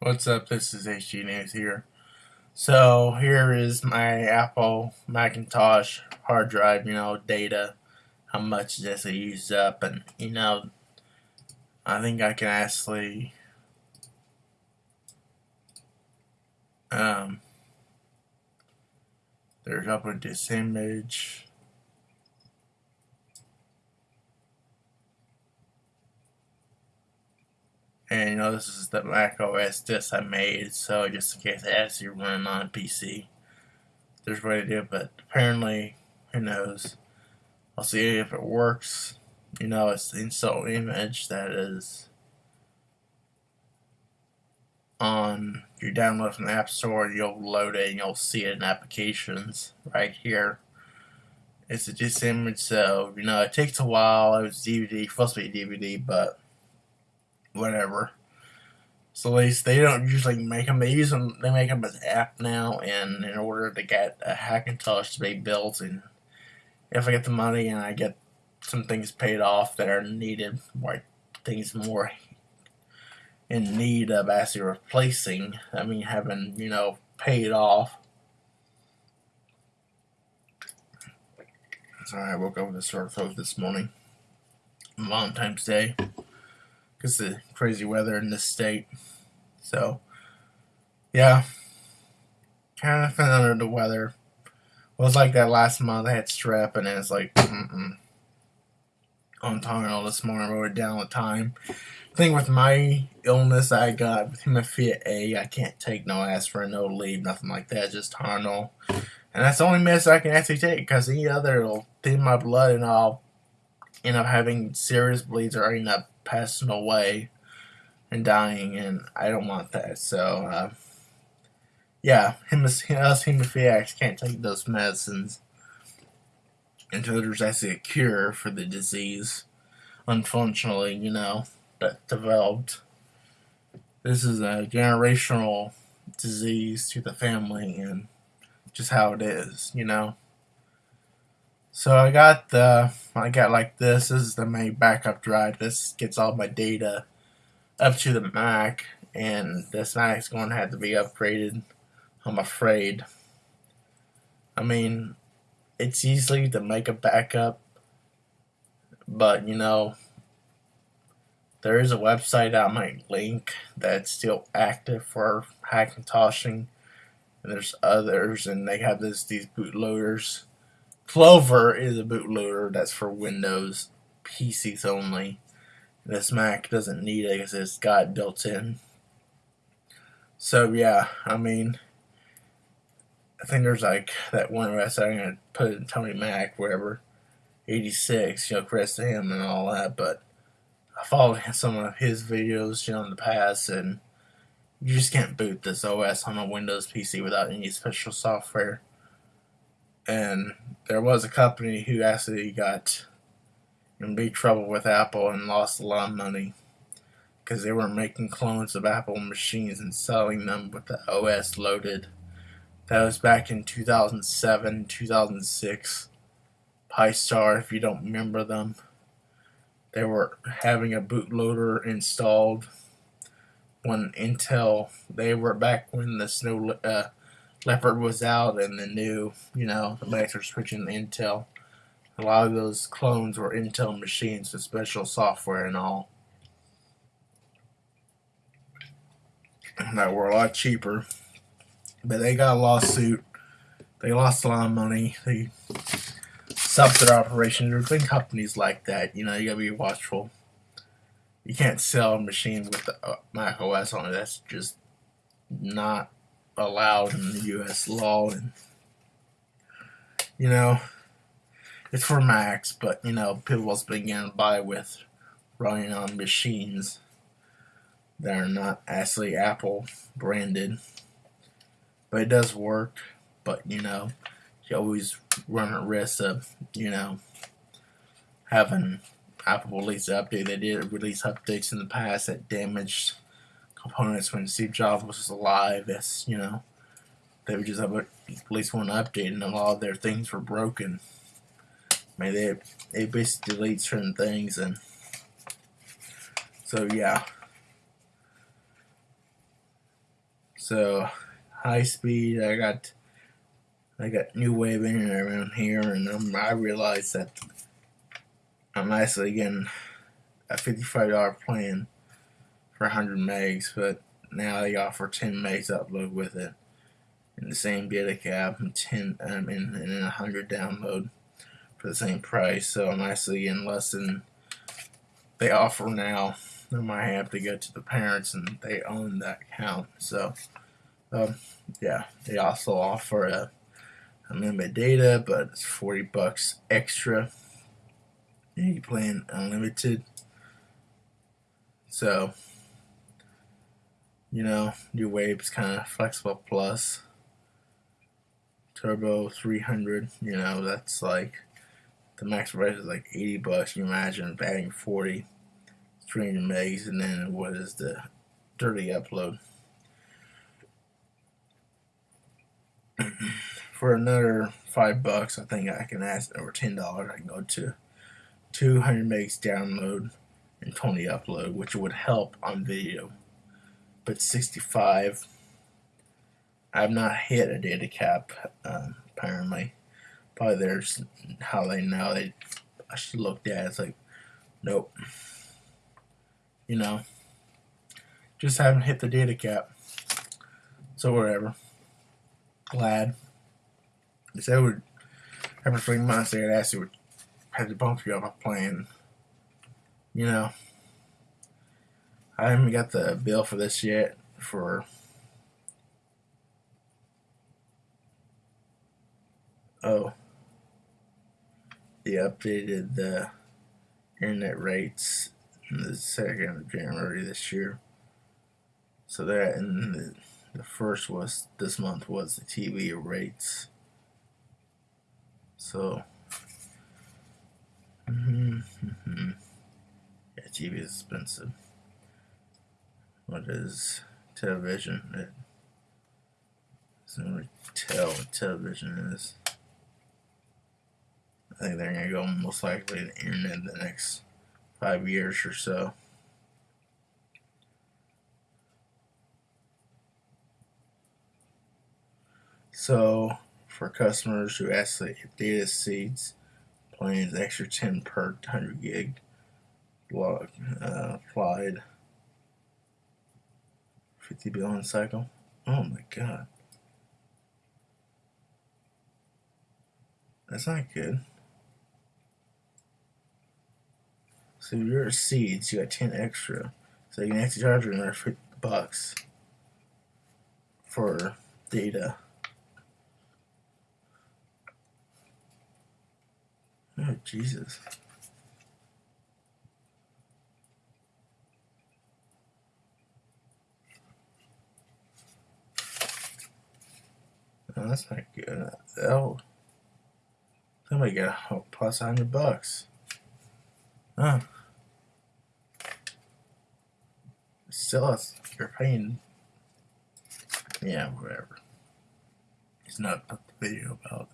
What's up? This is HG News here. So here is my Apple Macintosh hard drive, you know, data, how much this it used up, and you know, I think I can actually um there's upload this image And you know, this is the Mac OS disk I made, so just in case it actually run on a PC, there's a way to do it, but apparently, who knows. I'll see if it works. You know, it's the install image that is on you download from the App Store, you'll load it and you'll see it in applications right here. It's a just image, so you know it takes a while. It was DVD, supposed to be DVD, but whatever. So at least they don't usually make them. They use them. They make them as app now, and in order to get a Hackintosh to be built, and if I get the money and I get some things paid off that are needed, like things more in need of actually replacing. I mean, having you know paid off. Sorry, I woke up with a sore throat this morning. Valentine's Day because the crazy weather in this state. So, yeah, kind of feeling under the weather. It was like that last month. I had strep, and it's like, mm-mm. On Tylenol this morning, wrote it down the time. Thing with my illness I got with hemophilia A, I can't take no aspirin, no Aleve, nothing like that, just Tylenol. And that's the only medicine I can actually take because any other will thin my blood and I'll end up having serious bleeds or end up passing away and dying, and I don't want that. So, uh, yeah, him, us hemophiliacs can't take those medicines until there's actually a cure for the disease. Unfortunately, you know, that developed. This is a generational disease to the family, and just how it is, you know. So I got the, I got like this, this is the main backup drive, this gets all my data up to the Mac, and this Mac is going to have to be upgraded, I'm afraid. I mean, it's easy to make a backup, but you know, there is a website I might link that's still active for Hackintoshing, and there's others, and they have this these bootloaders Clover is a bootloader that's for Windows PCs only. This Mac doesn't need it because it's got built in. So yeah, I mean, I think there's like that one website I'm gonna put in Tony Mac wherever, 86. You know, to him and all that. But I followed some of his videos, you know, in the past, and you just can't boot this OS on a Windows PC without any special software and there was a company who actually got in big trouble with Apple and lost a lot of money because they were making clones of Apple machines and selling them with the OS loaded. That was back in 2007, 2006. Psystar, if you don't remember them. They were having a bootloader installed when Intel, they were back when the Snow, uh, Leopard was out and the new, you know, the Macs switching to Intel. A lot of those clones were Intel machines with special software and all. That were a lot cheaper. But they got a lawsuit. They lost a lot of money. They stopped their operation. There's been companies like that. You know, you gotta be watchful. You can't sell a machine with the Mac OS on it. That's just not allowed in the U.S. law, and you know, it's for Macs, but you know, people also begin to buy with running on machines that are not actually Apple branded. But it does work, but you know, you always run a risk of, you know, having Apple release update. They did release updates in the past that damaged components when Steve Jobs was alive. As you know, they would just have at least one update, and a lot of their things were broken. I mean, they they basically delete certain things, and so yeah. So high speed, I got I got new wave in around here, and um, I realized that I'm actually getting a $55 plan for 100 megs, but now they offer 10 megs upload with it in the same data cap and 10 um, and, and 100 download for the same price. So I'm actually getting less than they offer now. I might have to go to the parents and they own that account. So um, yeah, they also offer a unlimited data, but it's 40 bucks extra. And you plan unlimited. So, you know, your wave's kind of flexible plus. Turbo 300, you know, that's like the max price is like 80 bucks. You imagine adding 40, 300 megs, and then what is the dirty upload? for another five bucks, I think I can ask, or ten dollars, I can go to 200 megs download and 20 upload, which would help on video. But 65, I've not hit a data cap, um, apparently. Probably there's how they know they. I should look at it. It's like, nope. You know, just haven't hit the data cap. So whatever. Glad. They said would every three months they'd ask you had to bump you up a plan. You know. I haven't got the bill for this yet for oh they updated the internet rates in the second of January this year. So that and the, the first was this month was the TV rates. So, mm -hmm, yeah, TV is expensive. What is television? It doesn't really tell what television is. I think they're gonna go most likely to the internet the next five years or so. So for customers who ask actually data seeds plans extra 10 per 100 gig log uh, applied 50 billion cycle? Oh my god. That's not good. So your seeds you got 10 extra. So you can actually charge another 50 bucks for data. Oh, Jesus. No, that's not good. Oh. Somebody got a plus 100 bucks. Huh. Still, you're paying. Yeah, whatever. It's not the video about.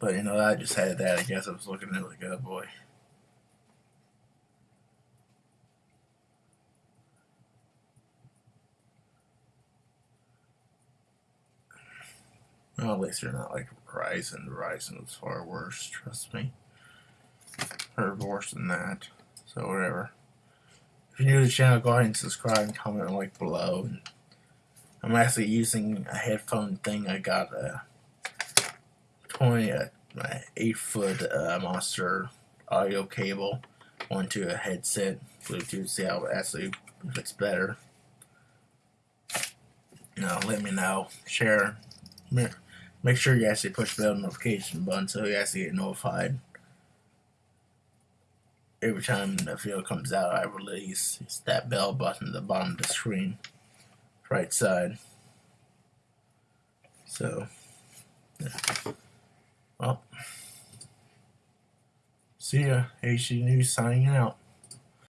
But you know, I just had that. I guess I was looking at it like, oh boy. Well, at least they're not like Verizon. Verizon was far worse, trust me. Or worse than that. So whatever. If you're new to the channel, go ahead and subscribe and comment and like below. I'm actually using a headphone thing I got a 20, uh, my 8 foot uh, monster audio cable onto a headset Bluetooth, see how it actually looks better. You know, let me know. Share. Make sure you actually push the bell notification button so you actually get notified every time the video comes out I release. It's that bell button at the bottom of the screen, right side. So, yeah. Well, see ya. HD News signing out.